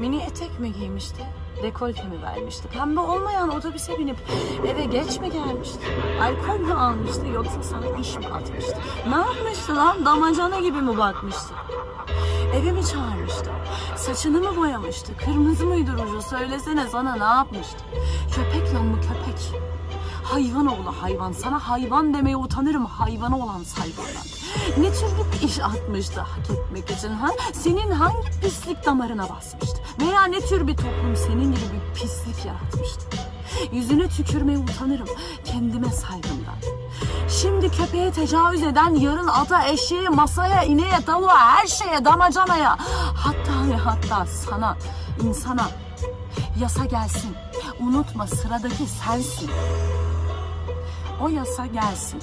Mini etek mi giymişti? Dekolte mi vermişti? Pembe olmayan otobüse binip eve geç mi gelmişti? Alkol mü almıştı yoksa sana iş mi atmıştı? Ne yapmıştı lan? Damacana gibi mi bakmıştı? Eve mi çağırmıştı? Saçını mı boyamıştı? Kırmızı mıydı ruju? Söylesene sana ne yapmıştı? Köpek lan bu köpek. Hayvan oğlu hayvan. Sana hayvan demeye utanırım hayvanı olan saygıdan. Ne tür bir iş atmıştı hak etmek için ha? Senin hangi pislik damarına basmıştı? Veya ne tür bir toplum senin gibi bir pislik yaratmıştı? Yüzüne tükürmeye utanırım kendime saygımdan. Şimdi köpeğe tecavüz eden yarın ata, eşeğe, masaya, ineğe, tavuğa, her şeye, damacanaya, hatta ve hatta sana, insana yasa gelsin. Unutma sıradaki sensin. O yasa gelsin.